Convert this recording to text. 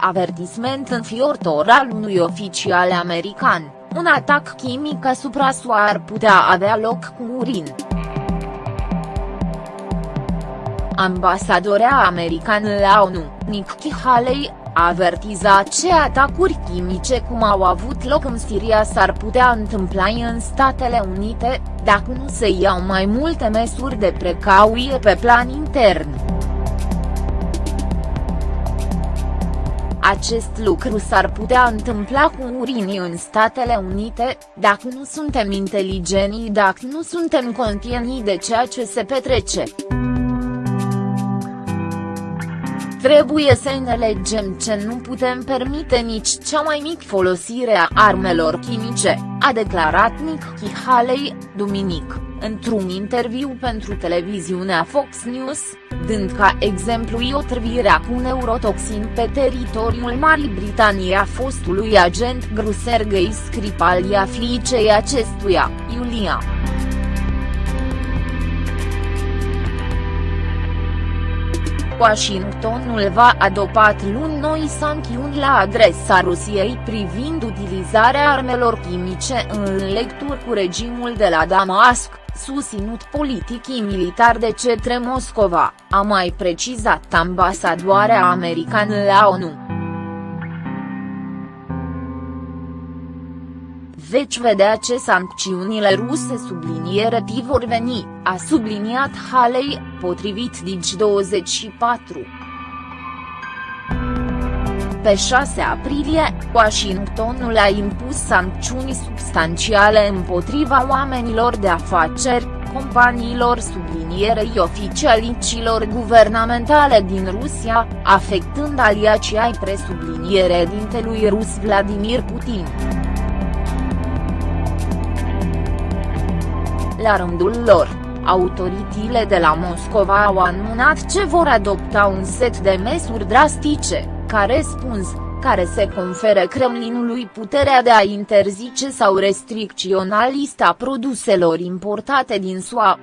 avertisment înfiortor al unui oficial american, un atac chimic asupra SUA ar putea avea loc cu urin. Ambasadorea americană la ONU, Nikki Haley, a avertizat ce atacuri chimice cum au avut loc în Siria s-ar putea întâmpla în Statele Unite, dacă nu se iau mai multe măsuri de precauție pe plan intern. Acest lucru s-ar putea întâmpla cu urinii în Statele Unite, dacă nu suntem inteligenți dacă nu suntem conștienți de ceea ce se petrece. Trebuie să înțelegem ce nu putem permite nici cea mai mic folosire a armelor chimice, a declarat Nikki Haley, duminic, într-un interviu pentru televiziunea Fox News, dând ca exemplu iotrvirea cu neurotoxin pe teritoriul Marii Britanii a fostului agent gru Sergei Skripal a fiicei acestuia, Iulia. Washingtonul va adoptat luni noi sancțiuni la adresa Rusiei privind utilizarea armelor chimice în lecturi cu regimul de la Damasc, susținut politic militar de cetre Moscova, a mai precizat ambasadoarea americană la ONU. Veți vedea ce sancțiunile ruse subliniere vor veni, a subliniat Haley, potrivit Digi24. Pe 6 aprilie, Washingtonul a impus sancțiuni substanțiale împotriva oamenilor de afaceri, companiilor sublinierei oficialicilor guvernamentale din Rusia, afectând aliacii ai presubliniere dintelui rus Vladimir Putin. La rândul lor, autoritățile de la Moscova au anunțat ce vor adopta un set de măsuri drastice, ca răspuns, care se conferă Kremlinului puterea de a interzice sau restricționa lista produselor importate din SUA,